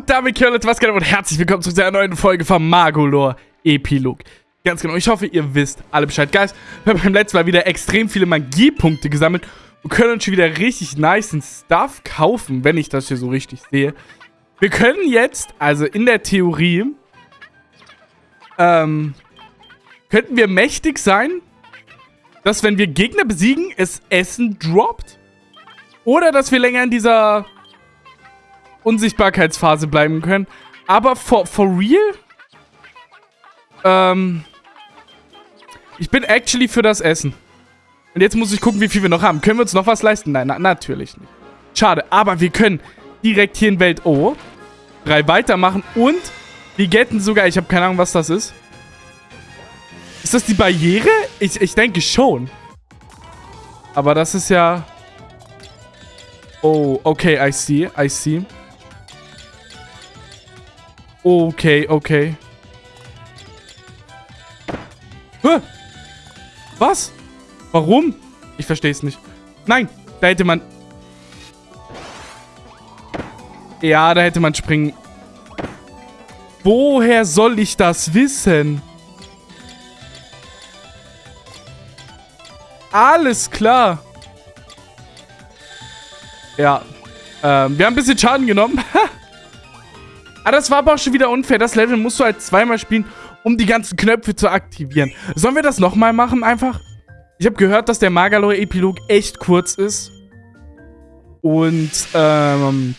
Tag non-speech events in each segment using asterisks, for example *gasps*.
Und damit Leute, was geht und herzlich willkommen zu einer neuen Folge von Magolor Epilog. Ganz genau, ich hoffe, ihr wisst alle Bescheid. Guys, wir haben beim letzten Mal wieder extrem viele Magiepunkte gesammelt und können uns schon wieder richtig nice Stuff kaufen, wenn ich das hier so richtig sehe. Wir können jetzt, also in der Theorie, ähm, könnten wir mächtig sein, dass wenn wir Gegner besiegen, es Essen droppt. Oder dass wir länger in dieser Unsichtbarkeitsphase bleiben können. Aber for, for real? Ähm, ich bin actually für das Essen. Und jetzt muss ich gucken, wie viel wir noch haben. Können wir uns noch was leisten? Nein, na, natürlich nicht. Schade, aber wir können direkt hier in Welt O 3 weitermachen und wir getten sogar, ich habe keine Ahnung, was das ist. Ist das die Barriere? Ich, ich denke schon. Aber das ist ja... Oh, okay, I see, I see. Okay, okay. Hä? Was? Warum? Ich verstehe es nicht. Nein, da hätte man... Ja, da hätte man springen... Woher soll ich das wissen? Alles klar. Ja. Ähm, wir haben ein bisschen Schaden genommen. *laughs* Ah, das war aber auch schon wieder unfair. Das Level musst du halt zweimal spielen, um die ganzen Knöpfe zu aktivieren. Sollen wir das nochmal machen einfach? Ich habe gehört, dass der Magalore-Epilog echt kurz ist. Und, ähm...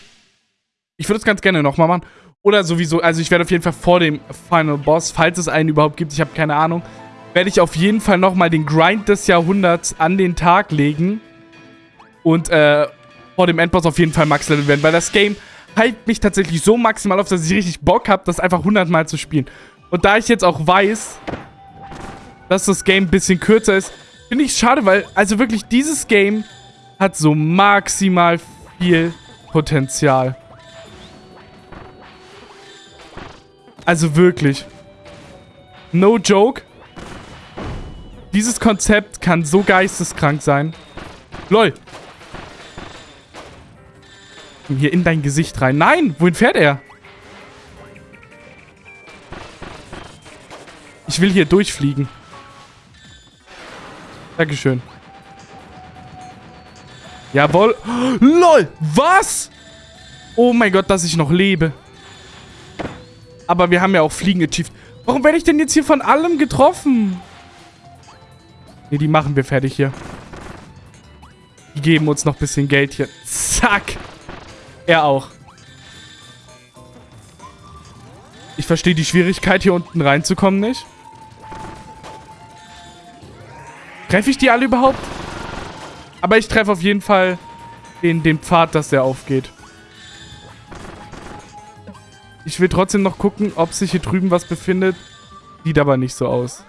Ich würde es ganz gerne nochmal machen. Oder sowieso, also ich werde auf jeden Fall vor dem Final Boss, falls es einen überhaupt gibt, ich habe keine Ahnung, werde ich auf jeden Fall nochmal den Grind des Jahrhunderts an den Tag legen. Und, äh, vor dem Endboss auf jeden Fall Max-Level werden, weil das Game hypt mich tatsächlich so maximal auf, dass ich richtig Bock habe, das einfach 100 Mal zu spielen. Und da ich jetzt auch weiß, dass das Game ein bisschen kürzer ist, finde ich es schade, weil, also wirklich, dieses Game hat so maximal viel Potenzial. Also wirklich. No joke. Dieses Konzept kann so geisteskrank sein. LOL, hier in dein Gesicht rein. Nein, wohin fährt er? Ich will hier durchfliegen. Dankeschön. Jawohl. LOL, was? Oh mein Gott, dass ich noch lebe. Aber wir haben ja auch Fliegen achieved. Warum werde ich denn jetzt hier von allem getroffen? Ne, die machen wir fertig hier. Die geben uns noch ein bisschen Geld hier. Zack. Er auch. Ich verstehe die Schwierigkeit, hier unten reinzukommen nicht. Treffe ich die alle überhaupt? Aber ich treffe auf jeden Fall den, den Pfad, dass der aufgeht. Ich will trotzdem noch gucken, ob sich hier drüben was befindet. Sieht aber nicht so aus.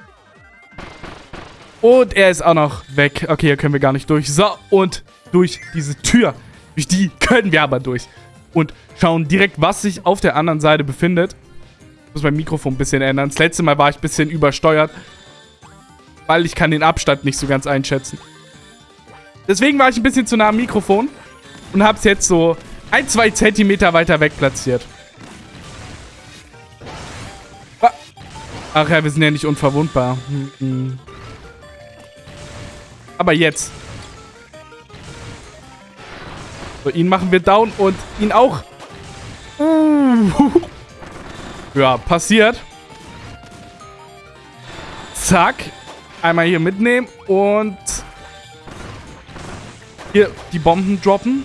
Und er ist auch noch weg. Okay, hier können wir gar nicht durch. So, und durch diese Tür. Durch die *laughs* können wir aber durch. Und schauen direkt, was sich auf der anderen Seite befindet. Ich muss mein Mikrofon ein bisschen ändern. Das letzte Mal war ich ein bisschen übersteuert. Weil ich kann den Abstand nicht so ganz einschätzen. Deswegen war ich ein bisschen zu nah am Mikrofon. Und habe es jetzt so ein, zwei Zentimeter weiter weg platziert. Ach ja, wir sind ja nicht unverwundbar. Hm, Aber jetzt. So, ihn machen wir down und ihn auch. *laughs* Ja, passiert. Zack. Einmal hier mitnehmen und hier die Bomben droppen.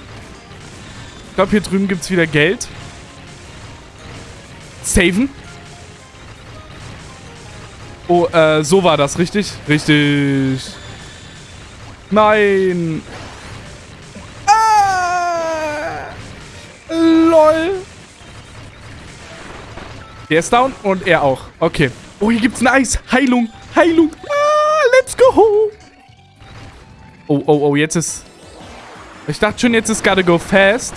Ich glaube, hier drüben gibt es wieder Geld. Saven. Oh, äh, so war das, richtig? Richtig. Nein. Der ist down und er auch. Okay. Oh, hier gibt's ein Eis. Heilung. Heilung. Ah, let's go. Oh, oh, oh, jetzt ist... Ich dachte schon, jetzt ist gotta go fast.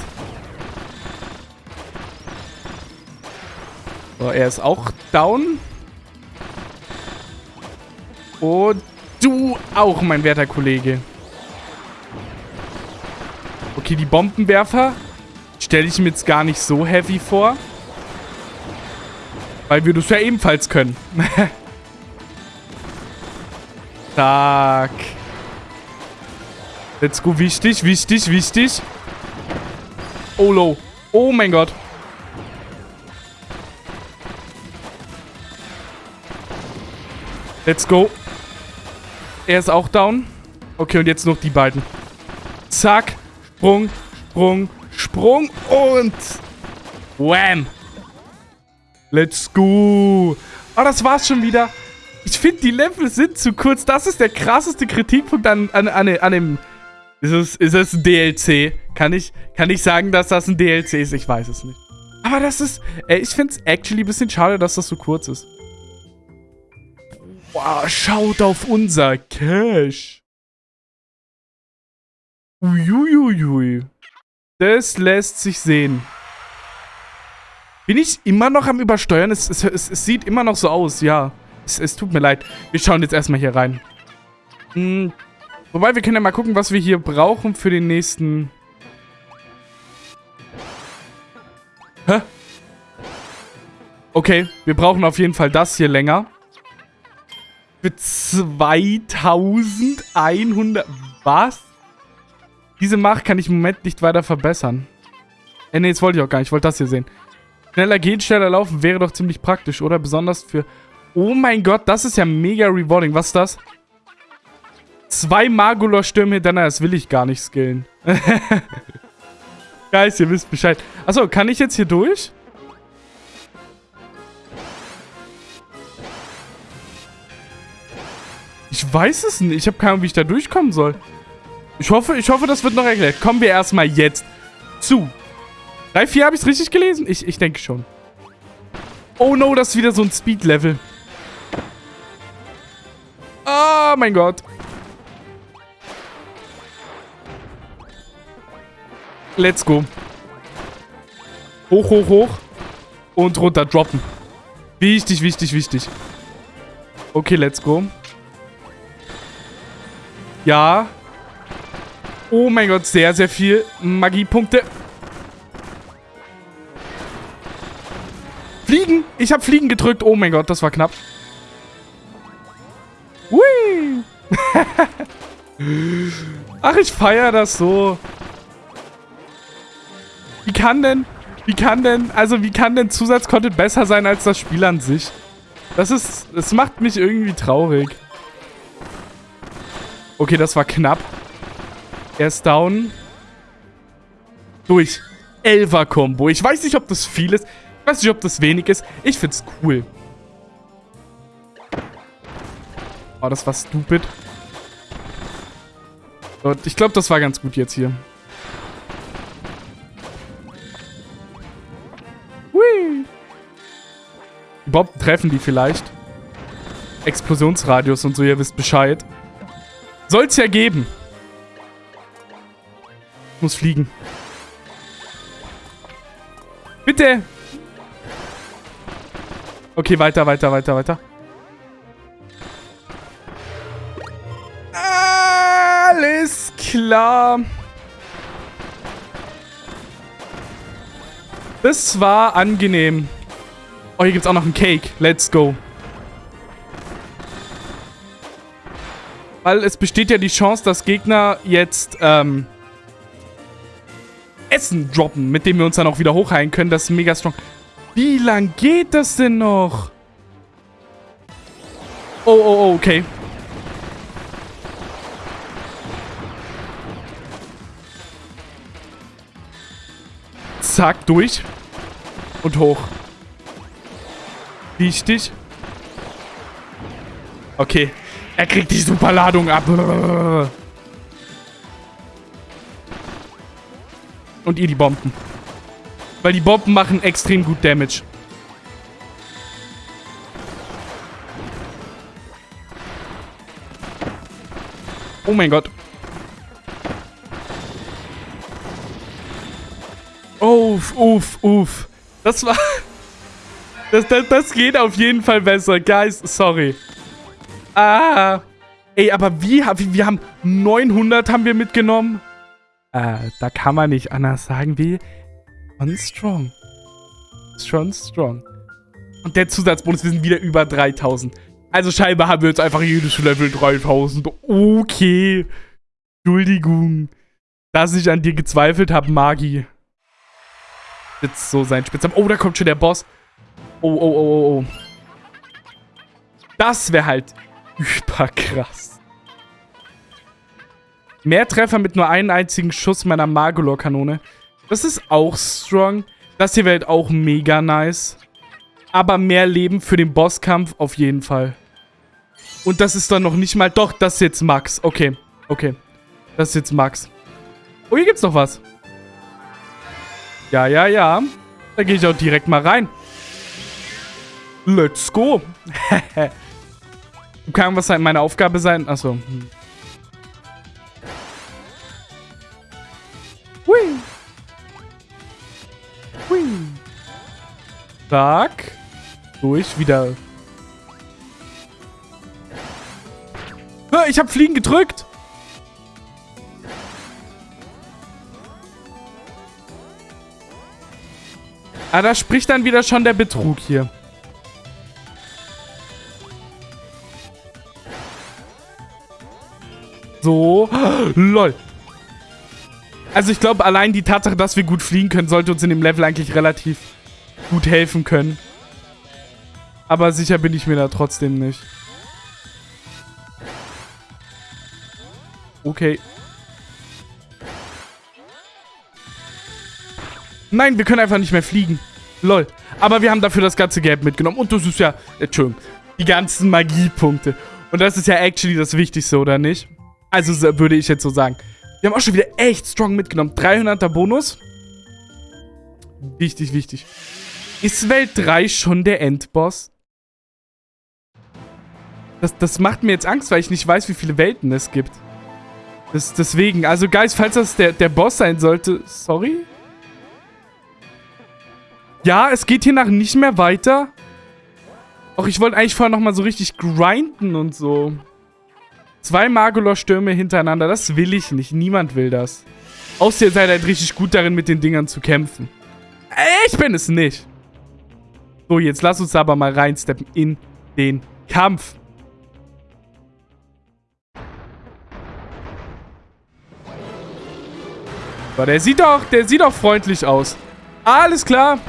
So, er ist auch down. Und du auch, mein werter Kollege. Okay, die Bombenwerfer stelle ich mir jetzt gar nicht so heavy vor. Weil wir das ja ebenfalls können. *laughs* Zack. Let's go. Wichtig, wichtig, wichtig. Oh, low. Oh mein Gott. Let's go. Er ist auch down. Okay, und jetzt noch die beiden. Zack. Sprung, Sprung, Sprung und... Wham. Let's go. Oh, das war's schon wieder. Ich finde, die Level sind zu kurz. Das ist der krasseste Kritikpunkt an, an, an, an dem... Ist es, ist es ein DLC? Kann ich, kann ich sagen, dass das ein DLC ist? Ich weiß es nicht. Aber das ist... Ey, ich finde es actually ein bisschen schade, dass das so kurz ist. Wow, schaut auf unser Cash. Uiuiui. Das lässt sich sehen. Bin ich immer noch am Übersteuern? Es, es, es, es sieht immer noch so aus, ja. Es, tut mir leid. Wir schauen jetzt erstmal hier rein. Hm. Wobei, wir können ja mal gucken, was wir hier brauchen für den nächsten... Hä? Okay, wir brauchen auf jeden Fall das hier länger. Für 2100... Was? Diese Macht kann ich im Moment nicht weiter verbessern. Äh, nee, das wollte ich auch gar nicht. Ich wollte das hier sehen. Schneller gehen, schneller laufen wäre doch ziemlich praktisch, oder? Besonders für... Oh mein Gott, das ist ja mega rewarding. Was ist das? Zwei Magolor-Stürme hintereinander. Das will ich gar nicht skillen. *laughs* Guys, ihr wisst Bescheid. Achso, kann ich jetzt hier durch? Ich weiß es nicht. Ich habe keine Ahnung, wie ich da durchkommen soll. Ich hoffe, ich hoffe, das wird noch erklärt. Kommen wir erstmal jetzt zu. 3, 4 habe ich es richtig gelesen? Ich, ich denke schon. Oh no, das ist wieder so ein Speed-Level. Oh mein Gott. Let's go. Hoch, hoch, hoch. Und runter droppen. Wichtig, wichtig, wichtig. Okay, let's go. Ja. Oh mein Gott, sehr, sehr viel Magiepunkte. Ich habe Fliegen gedrückt. Oh mein Gott, das war knapp. Hui! *laughs* Ach, ich feiere das so. Wie kann denn... Wie kann denn... Also, wie kann denn Zusatzcontent besser sein als das Spiel an sich? Das ist... Das macht mich irgendwie traurig. Okay, das war knapp. Er ist down. Durch. Elfer-Kombo. Ich weiß nicht, ob das viel ist. Ich weiß nicht, ob das wenig ist. Ich find's cool. Oh, das war stupid. Und ich glaube, das war ganz gut jetzt hier. Hui. Bomben treffen die vielleicht. Explosionsradius und so, ihr wisst Bescheid. Soll's ja geben. Muss fliegen. Bitte! Okay, weiter, weiter, weiter, weiter. Alles klar. Das war angenehm. Oh, hier gibt es auch noch einen Cake. Let's go. Weil es besteht ja die Chance, dass Gegner jetzt ähm, Essen droppen, mit dem wir uns dann auch wieder hochheilen können. Das ist mega strong. Wie lang geht das denn noch? Oh, oh, oh, okay. Zack, durch. Und hoch. Wichtig. Okay. Er kriegt die Superladung ab. Und ihr die Bomben. Weil die Bomben machen extrem gut Damage. Oh mein Gott. Uff, uff, uff. Das war... Das, das, das geht auf jeden Fall besser. Guys, sorry. Ah. Ey, aber wie, wir haben 900 haben wir mitgenommen. Äh, da kann man nicht anders sagen wie Schon strong. Schon strong. Und der Zusatzbonus, wir sind wieder über 3000. Also scheinbar haben wir jetzt einfach jedes Level 3000. Okay. Entschuldigung. Dass ich an dir gezweifelt habe, Magi. Jetzt so sein Spitznamen. Oh, da kommt schon der Boss. Oh, oh, oh, oh, oh. Das wäre halt überkrass. Mehr Treffer mit nur einem einzigen Schuss meiner Magolor-Kanone. Das ist auch strong. Das hier wäre halt auch mega nice. Aber mehr Leben für den Bosskampf auf jeden Fall. Und das ist dann noch nicht mal... Doch, das ist jetzt Max. Okay, okay. Das ist jetzt Max. Oh, hier gibt's noch was. Ja, ja, ja. Da gehe ich auch direkt mal rein. Let's go. *laughs* Kann was meine Aufgabe sein? Achso. Zack. Durch, wieder. Ich habe Fliegen gedrückt. Ah, da spricht dann wieder schon der Betrug hier. So. *gasps* Lol. Also ich glaube, allein die Tatsache, dass wir gut fliegen können, sollte uns in dem Level eigentlich relativ gut helfen können. Aber sicher bin ich mir da trotzdem nicht. Okay. Nein, wir können einfach nicht mehr fliegen. Lol. Aber wir haben dafür das ganze Geld mitgenommen. Und das ist ja... Entschuldigung. Die ganzen Magiepunkte. Und das ist ja actually das Wichtigste, oder nicht? Also würde ich jetzt so sagen. Wir haben auch schon wieder echt strong mitgenommen. 300er Bonus. Wichtig, wichtig. Ist Welt 3 schon der Endboss? Das, das macht mir jetzt Angst, weil ich nicht weiß, wie viele Welten es gibt. Das, deswegen, also Guys, falls das der, der Boss sein sollte, sorry? Ja, es geht hier nach nicht mehr weiter. Och, ich wollte eigentlich vorher nochmal so richtig grinden und so. Zwei Magolor-Stürme hintereinander, das will ich nicht. Niemand will das. Außer ihr seid halt richtig gut darin, mit den Dingern zu kämpfen. Ich bin es nicht. So, jetzt lass uns aber mal reinsteppen in den Kampf. So, der sieht doch, der sieht doch freundlich aus. Alles klar.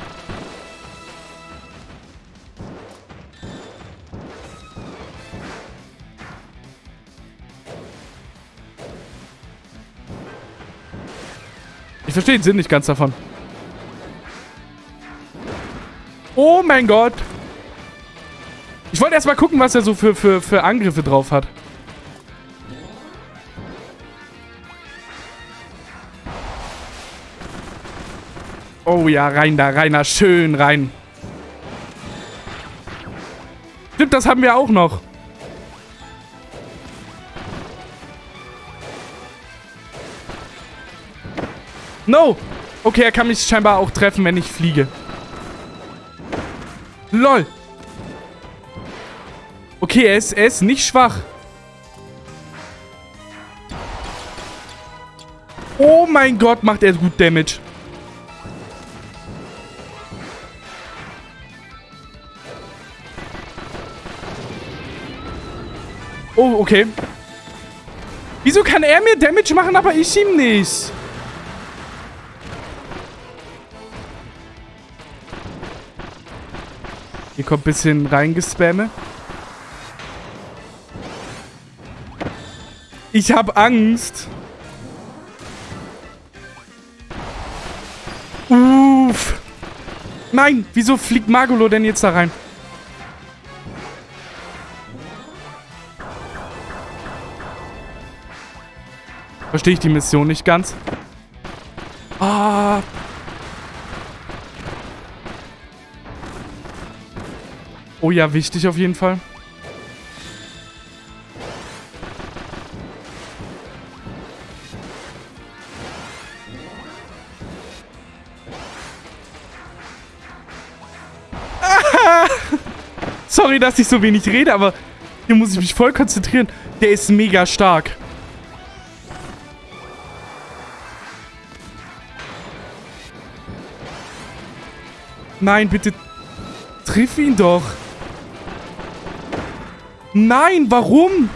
Ich verstehe den Sinn nicht ganz davon. Oh mein Gott. Ich wollte erst mal gucken, was er so für, für, für Angriffe drauf hat. Oh ja, rein da, rein da. Schön rein. Stimmt, das haben wir auch noch. No! Okay, er kann mich scheinbar auch treffen, wenn ich fliege. LOL! Okay, er ist, er ist nicht schwach. Oh mein Gott, macht er gut Damage. Oh, okay. Wieso kann er mir Damage machen, aber ich ihm nicht? Hier kommt ein bisschen reingespamme. Ich habe Angst. Uff. Nein, wieso fliegt Magolo denn jetzt da rein? Verstehe ich die Mission nicht ganz. Ah, Oh ja, wichtig auf jeden Fall. Sorry, dass ich so wenig rede, aber hier muss ich mich voll konzentrieren. Der ist mega stark. Nein, bitte triff ihn doch. Nein, warum?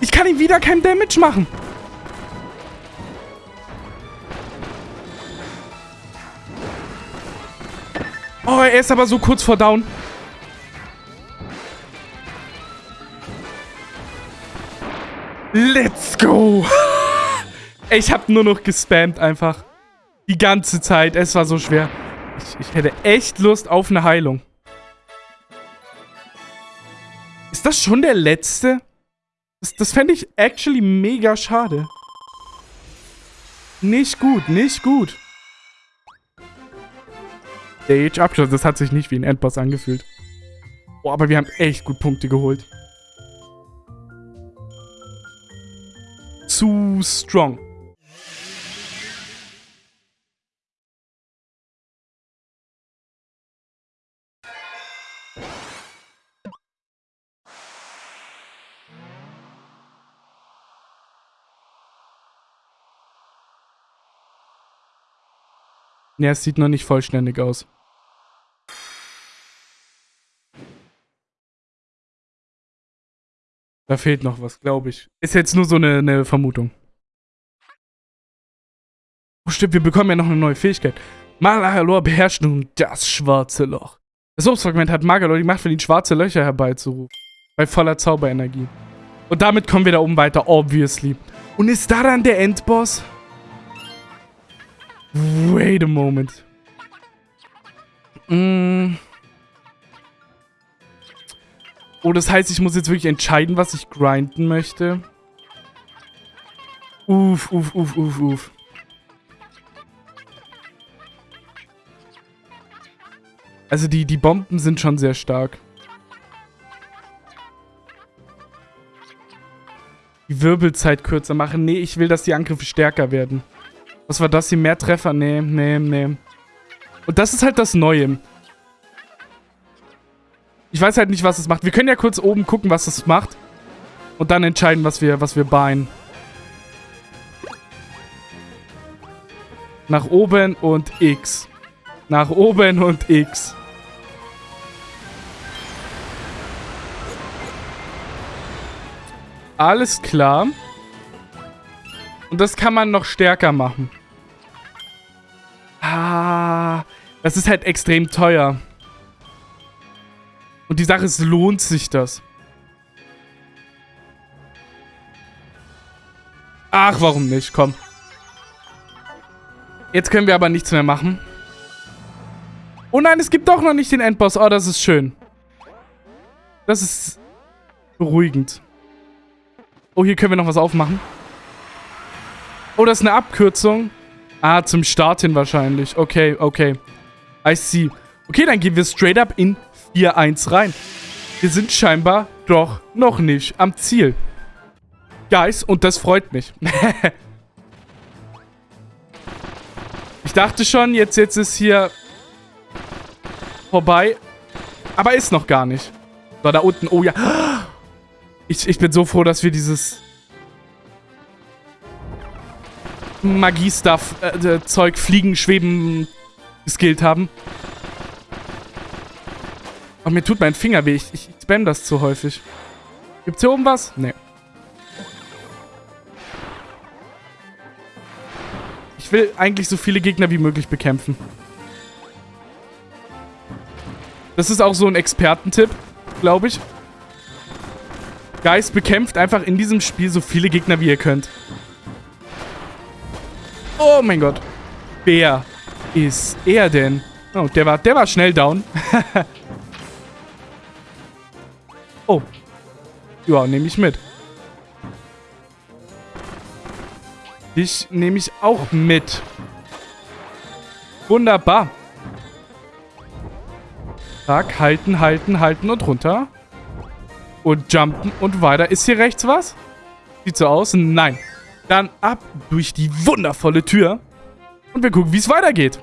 Ich kann ihm wieder kein Damage machen. Oh, er ist aber so kurz vor Down. Let's go. *laughs* Ich habe nur noch gespammt einfach. Die ganze Zeit. Es war so schwer. Ich, ich hätte echt Lust auf eine Heilung. Das schon der letzte? Das, das fände ich actually mega schade. Nicht gut, nicht gut. Der Age-Abschluss, das hat sich nicht wie ein Endboss angefühlt. Boah, aber wir haben echt gut Punkte geholt. Zu strong. Ja, es sieht noch nicht vollständig aus. Da fehlt noch was, glaube ich. Ist jetzt nur so eine, eine Vermutung. Oh stimmt, wir bekommen ja noch eine neue Fähigkeit. Magalor beherrscht nun das schwarze Loch. Das Obstfragment hat Magalor die Macht für ihn schwarze Löcher herbeizurufen. Bei voller Zauberenergie. Und damit kommen wir da oben weiter, obviously. Und ist da dann der Endboss? Wait a moment. Mm. Oh, das heißt, ich muss jetzt wirklich entscheiden, was ich grinden möchte. Uff, uff, uff, uff, uff. Also die, die Bomben sind schon sehr stark. Die Wirbelzeit kürzer machen. Nee, ich will, dass die Angriffe stärker werden. Was war das hier? Mehr Treffer? Nee, nee, nee. Und das ist halt das Neue. Ich weiß halt nicht, was es macht. Wir können ja kurz oben gucken, was es macht. Und dann entscheiden, was wir, was wir beien. Nach oben und X. Nach oben und X. Alles klar. Und das kann man noch stärker machen. Das ist halt extrem teuer. Und die Sache ist, lohnt sich das? Ach, warum nicht? Komm. Jetzt können wir aber nichts mehr machen. Oh nein, es gibt doch noch nicht den Endboss. Oh, das ist schön. Das ist beruhigend. Oh, hier können wir noch was aufmachen. Oh, das ist eine Abkürzung. Ah, zum Start hin wahrscheinlich. Okay, okay. I see. Okay, dann gehen wir straight up in 4-1 rein. Wir sind scheinbar doch noch nicht am Ziel. Guys, und das freut mich. *laughs* ich dachte schon, jetzt, jetzt ist hier vorbei. Aber ist noch gar nicht. So, da unten. Oh ja. *gasps* Ich, ich bin so froh, dass wir dieses Magie-Stuff, äh, Zeug, Fliegen, Schweben geskillt haben. Oh, mir tut mein Finger weh. Ich, ich spam das zu häufig. Gibt's hier oben was? Nee. Ich will eigentlich so viele Gegner wie möglich bekämpfen. Das ist auch so ein Expertentipp, glaube ich. Geist bekämpft einfach in diesem Spiel so viele Gegner wie ihr könnt. Oh mein Gott. Wer ist er denn? Oh, der war, der war schnell down. *laughs* oh. Ja, nehme ich mit. Dich nehme ich auch mit. Wunderbar. Zack, halten, halten, halten und runter. Und jumpen und weiter. Ist hier rechts was? Sieht so aus. Nein. Dann ab durch die wundervolle Tür. Und wir gucken, wie es weitergeht.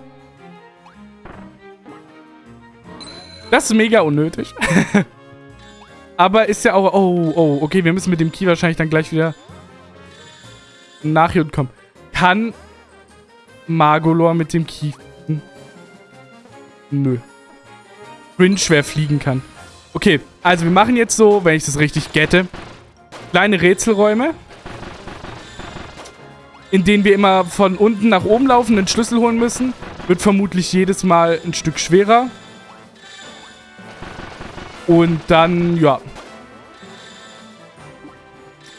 Das ist mega unnötig. *laughs* Aber ist ja auch... Oh, oh, okay, wir müssen mit dem Key wahrscheinlich dann gleich wieder nach hier kommen. Kann Magolor mit dem Key... Nö. Cringe, wer fliegen kann. Okay, also wir machen jetzt so, wenn ich das richtig gette, kleine Rätselräume, in denen wir immer von unten nach oben laufen, den Schlüssel holen müssen. Wird vermutlich jedes Mal ein Stück schwerer. Und dann, ja.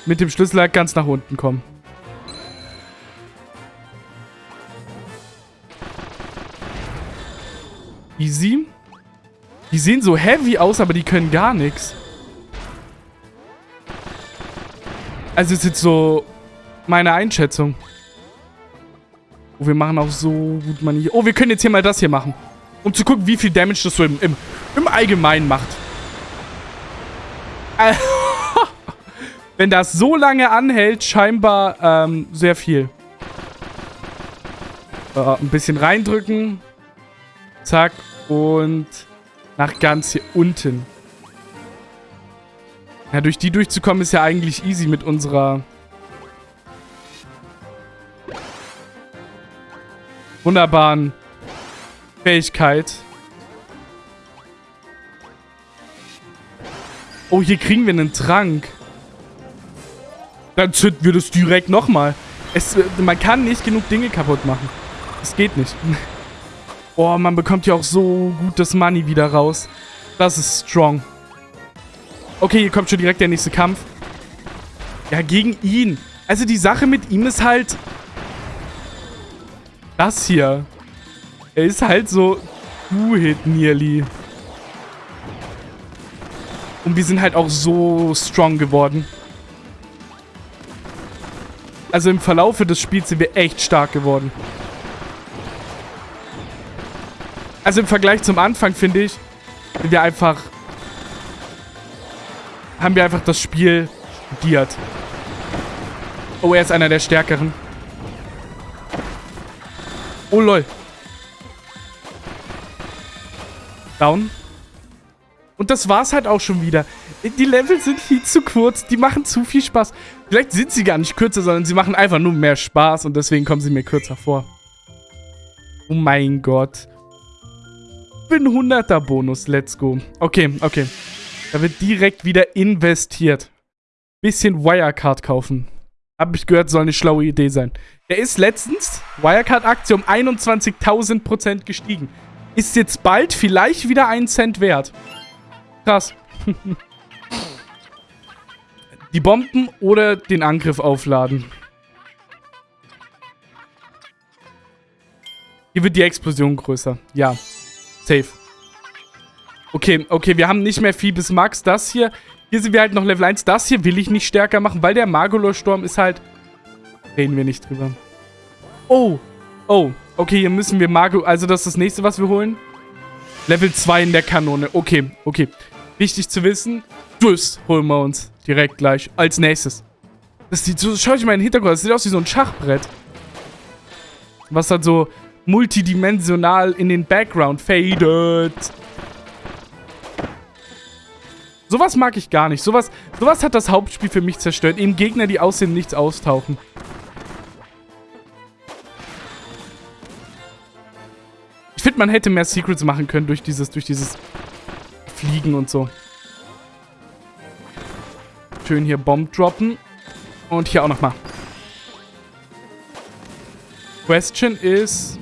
Mit dem Schlüssel halt ganz nach unten kommen. Easy. Die sehen so heavy aus, aber die können gar nichts. Also ist jetzt so meine Einschätzung. Oh, wir machen auch so gut man hier. Oh, wir können jetzt hier mal das hier machen. Um zu gucken, wie viel Damage das so im, im, im Allgemeinen macht. *laughs* Wenn das so lange anhält, scheinbar ähm, sehr viel. Äh, ein bisschen reindrücken. Zack. Und nach ganz hier unten. Ja, durch die durchzukommen ist ja eigentlich easy mit unserer... wunderbaren Fähigkeit. Oh, hier kriegen wir einen Trank. Dann zünden wir das direkt nochmal. Es, man kann nicht genug Dinge kaputt machen. Es geht nicht. *laughs* Oh, man bekommt ja auch so gutes Money wieder raus. Das ist strong. Okay, hier kommt schon direkt der nächste Kampf. Ja, gegen ihn. Also die Sache mit ihm ist halt... Das hier. Er ist halt so... Two-Hit nearly. Und wir sind halt auch so strong geworden. Also im Verlaufe des Spiels sind wir echt stark geworden. Also im Vergleich zum Anfang, finde ich, sind wir einfach... Haben wir einfach das Spiel studiert. Oh, er ist einer der Stärkeren. Oh, lol. Down. Und das war's halt auch schon wieder. Die Level sind viel zu kurz. Die machen zu viel Spaß. Vielleicht sind sie gar nicht kürzer, sondern sie machen einfach nur mehr Spaß. Und deswegen kommen sie mir kürzer vor. Oh mein Gott bin 100er Bonus. Let's go. Okay, okay. Da wird direkt wieder investiert. Bisschen Wirecard kaufen. Hab ich gehört, soll eine schlaue Idee sein. Der ist letztens, Wirecard-Aktie, um 21.000% gestiegen. Ist jetzt bald vielleicht wieder einen Cent wert. Krass. Die Bomben oder den Angriff aufladen. Hier wird die Explosion größer. Ja. Safe. Okay, okay, wir haben nicht mehr viel bis Max. Das hier, hier sind wir halt noch Level 1. Das hier will ich nicht stärker machen, weil der Magolor-Sturm ist halt... Reden wir nicht drüber. Oh, oh, okay, hier müssen wir Mago... Also das ist das nächste, was wir holen. Level 2 in der Kanone. Okay, okay. Wichtig zu wissen, das holen wir uns direkt gleich als nächstes. Das sieht so... Schau ich mal in den Hintergrund. Das sieht aus wie so ein Schachbrett. Was halt so multidimensional in den Background fadet. Sowas mag ich gar nicht. Sowas, sowas hat das Hauptspiel für mich zerstört. Eben Gegner, die aussehen, nichts austauchen. Ich finde, man hätte mehr Secrets machen können durch dieses, durch dieses Fliegen und so. Schön hier Bomb droppen. Und hier auch nochmal. Question is...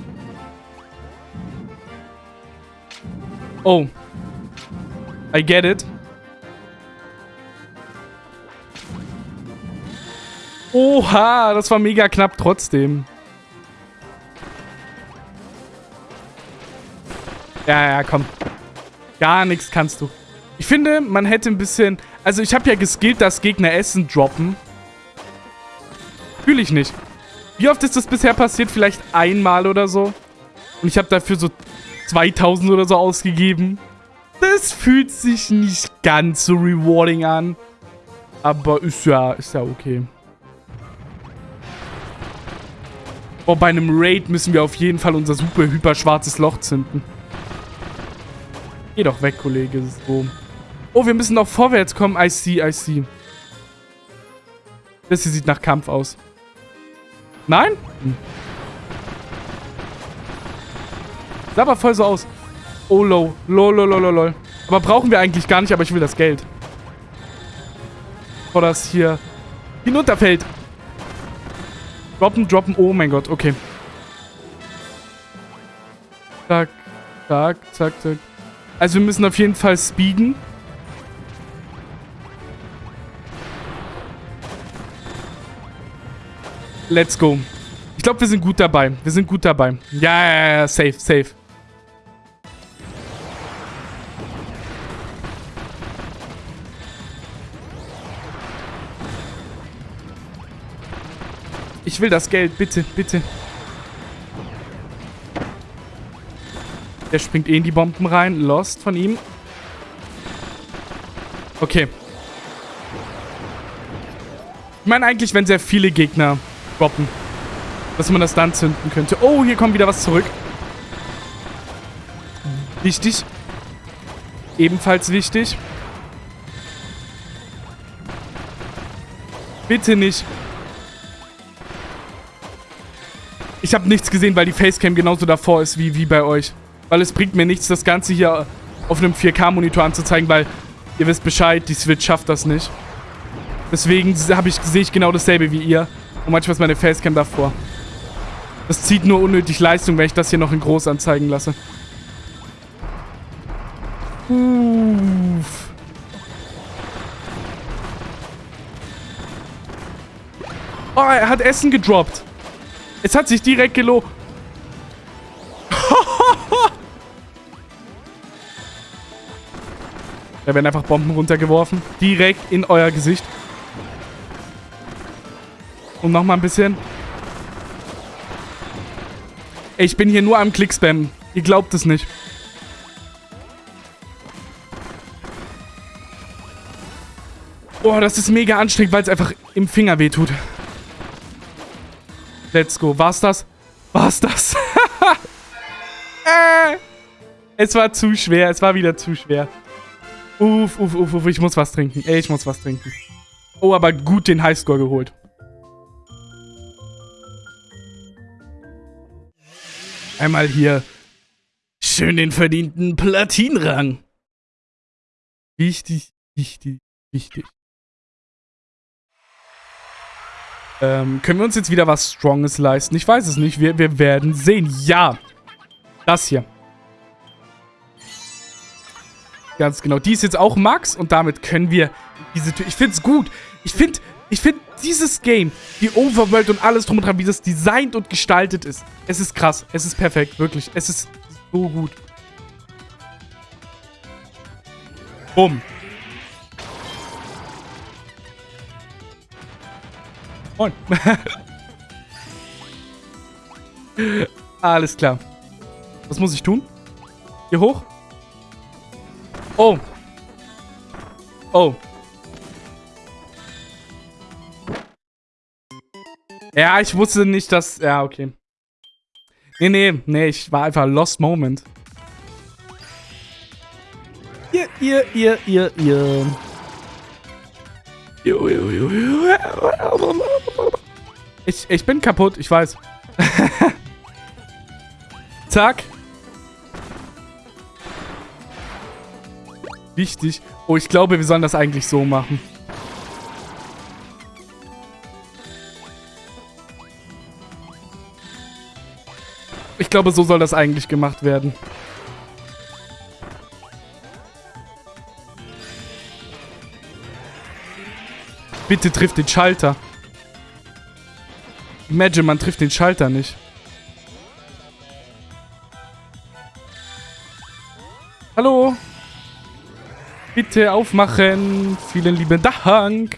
Oh. I get it. Oha, das war mega knapp trotzdem. Ja, ja, komm. Gar nichts kannst du. Ich finde, man hätte ein bisschen... Also ich habe ja geskillt, dass Gegner Essen droppen. Fühle ich nicht. Wie oft ist das bisher passiert? Vielleicht einmal oder so. Und ich habe dafür so 2000 oder so ausgegeben. Das fühlt sich nicht ganz so rewarding an. Aber ist ja, ist ja okay. Oh, bei einem Raid müssen wir auf jeden Fall unser super hyper schwarzes Loch zünden. Geh doch weg, Kollege. So. Oh, wir müssen noch vorwärts kommen. I see, I see. Das hier sieht nach Kampf aus. Nein? Hm. Sah aber voll so aus. Oh, low. Lol, lol, lol, lol. Aber brauchen wir eigentlich gar nicht, aber ich will das Geld. Bevor das hier hinunterfällt. Droppen, droppen. Oh mein Gott, okay. Zack, zack, zack, zack. Also wir müssen auf jeden Fall speeden. Let's go. Ich glaube, wir sind gut dabei. Wir sind gut dabei. Ja, ja, ja, safe, safe. Ich will das Geld, bitte, bitte. Der springt eh in die Bomben rein. Lost von ihm. Okay. Ich meine eigentlich, wenn sehr viele Gegner droppen, dass man das dann zünden könnte. Oh, hier kommt wieder was zurück. Wichtig. Ebenfalls wichtig. Bitte nicht. Ich habe nichts gesehen, weil die Facecam genauso davor ist wie, wie bei euch. Weil es bringt mir nichts, das Ganze hier auf einem 4K-Monitor anzuzeigen, weil ihr wisst Bescheid, die Switch schafft das nicht. Deswegen ich, sehe ich genau dasselbe wie ihr. Und manchmal ist meine Facecam davor. Das zieht nur unnötig Leistung, wenn ich das hier noch in groß anzeigen lasse. Uff. Oh, er hat Essen gedroppt. Es hat sich direkt gelohnt. Da werden einfach Bomben runtergeworfen. Direkt in euer Gesicht. Und nochmal ein bisschen. Ich bin hier nur am Klickspam. Ihr glaubt es nicht. Boah, das ist mega anstrengend, weil es einfach im Finger wehtut. Let's go. War's das? War's das? *laughs* äh, es war zu schwer. Es war wieder zu schwer. Uff, uff, uff, uff. Ich muss was trinken. Ey, ich muss was trinken. Oh, aber gut den Highscore geholt. Einmal hier schön den verdienten Platinrang. Wichtig, wichtig, wichtig. Ähm, können wir uns jetzt wieder was Stronges leisten? Ich weiß es nicht. Wir, wir werden sehen. Ja. Das hier. Ganz genau. Die ist jetzt auch Max und damit können wir diese Tür... Ich finde es gut. Ich finde ich finde dieses Game, die Overworld und alles drum und dran, wie das designt und gestaltet ist. Es ist krass. Es ist perfekt. Wirklich. Es ist so gut. Bumm. Moin. *laughs* Alles klar. Was muss ich tun? Hier hoch? Oh. Oh. Ja, ich wusste nicht, dass... Ja, okay. Nee, nee, nee, ich war einfach Lost Moment. Ihr, ihr, ihr, ihr, ihr. Ich, ich bin kaputt, ich weiß. *laughs* Zack. Wichtig. Oh, ich glaube, wir sollen das eigentlich so machen. Ich glaube, so soll das eigentlich gemacht werden. Bitte trifft den Schalter. Imagine, man trifft den Schalter nicht. Bitte aufmachen. Vielen lieben Dank.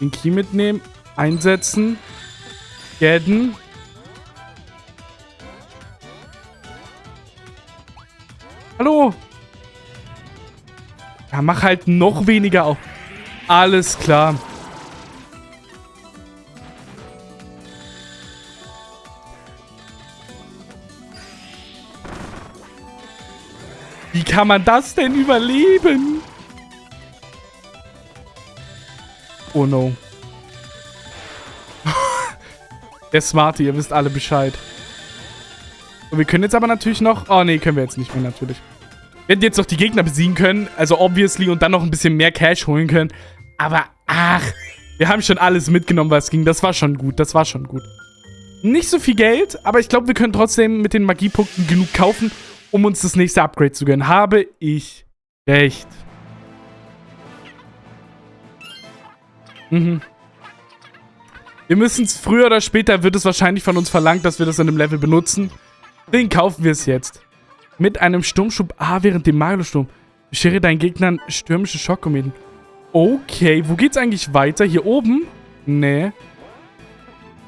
Den Key mitnehmen. Einsetzen. Gadden. Hallo? Ja, mach halt noch weniger auf. Alles klar. Kann man das denn überleben? Oh no. *laughs* Der Smarte, ihr wisst alle Bescheid. So, wir können jetzt aber natürlich noch... Oh, nee, können wir jetzt nicht mehr natürlich. Wir hätten jetzt noch die Gegner besiegen können, also obviously, und dann noch ein bisschen mehr Cash holen können. Aber, ach, wir haben schon alles mitgenommen, was ging. Das war schon gut, das war schon gut. Nicht so viel Geld, aber ich glaube, wir können trotzdem mit den Magiepunkten genug kaufen, um uns das nächste Upgrade zu gönnen. Habe ich recht. Mhm. Wir müssen es früher oder später, wird es wahrscheinlich von uns verlangt, dass wir das in einem Level benutzen. Den kaufen wir es jetzt. Mit einem Sturmschub A während dem Magelsturm. Beschere deinen Gegnern stürmische Schockkometen. Okay, wo geht's eigentlich weiter? Hier oben? Nee.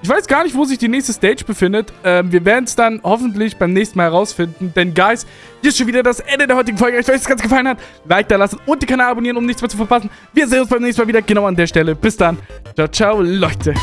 Ich weiß gar nicht, wo sich die nächste Stage befindet. Ähm, wir werden es dann hoffentlich beim nächsten Mal herausfinden. Denn, Guys, hier ist schon wieder das Ende der heutigen Folge. Ich weiß, es ganz gefallen hat. Like da lassen und den Kanal abonnieren, um nichts mehr zu verpassen. Wir sehen uns beim nächsten Mal wieder genau an der Stelle. Bis dann. Ciao, ciao, Leute.